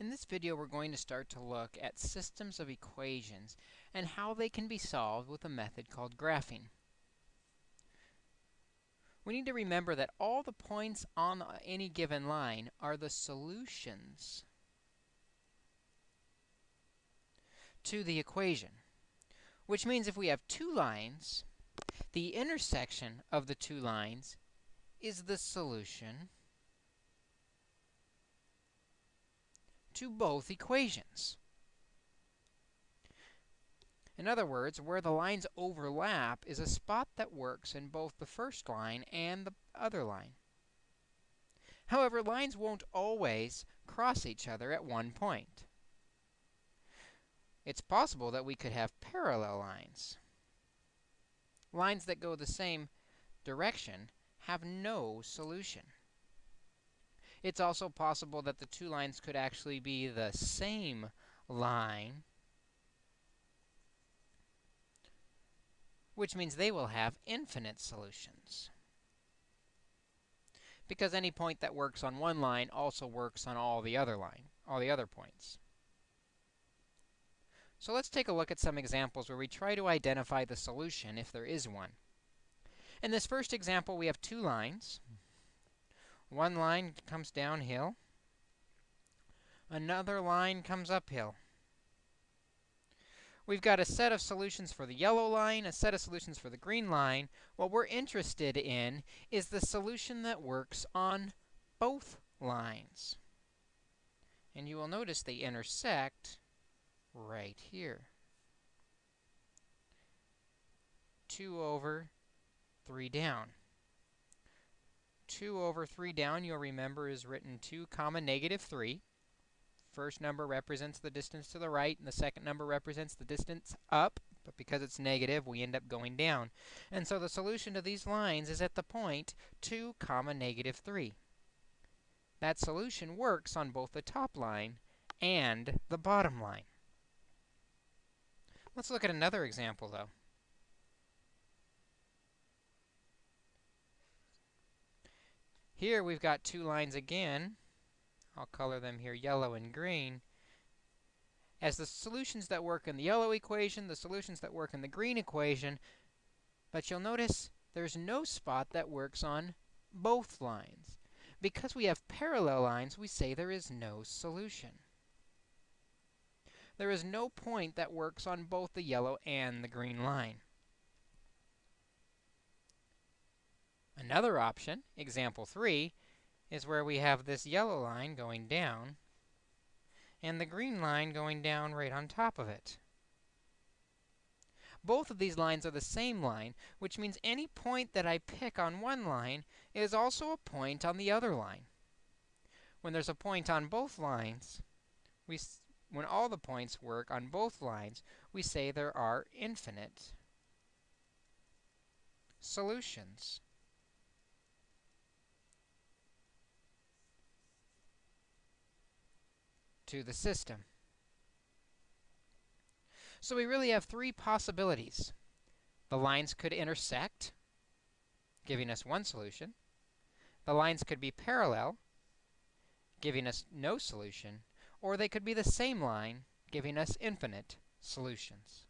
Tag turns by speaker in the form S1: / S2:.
S1: In this video, we're going to start to look at systems of equations and how they can be solved with a method called graphing. We need to remember that all the points on any given line are the solutions to the equation, which means if we have two lines, the intersection of the two lines is the solution to both equations. In other words, where the lines overlap is a spot that works in both the first line and the other line. However, lines won't always cross each other at one point. It's possible that we could have parallel lines. Lines that go the same direction have no solution. It's also possible that the two lines could actually be the same line, which means they will have infinite solutions. Because any point that works on one line also works on all the other line, all the other points. So let's take a look at some examples where we try to identify the solution if there is one. In this first example, we have two lines. One line comes downhill. Another line comes uphill. We've got a set of solutions for the yellow line, a set of solutions for the green line. What we're interested in is the solution that works on both lines. And you will notice they intersect right here. 2 over 3 down. 2 over 3 down, you'll remember, is written 2 comma negative 3. First number represents the distance to the right, and the second number represents the distance up. But because it's negative, we end up going down. And so the solution to these lines is at the point 2 comma negative 3. That solution works on both the top line and the bottom line. Let's look at another example, though. Here we've got two lines again. I'll color them here yellow and green. As the solutions that work in the yellow equation, the solutions that work in the green equation, but you'll notice there's no spot that works on both lines. Because we have parallel lines, we say there is no solution. There is no point that works on both the yellow and the green line. Another option, example 3, is where we have this yellow line going down and the green line going down right on top of it. Both of these lines are the same line, which means any point that I pick on one line is also a point on the other line. When there's a point on both lines, we when all the points work on both lines, we say there are infinite solutions. To the system. So we really have three possibilities. The lines could intersect, giving us one solution. The lines could be parallel, giving us no solution. Or they could be the same line, giving us infinite solutions.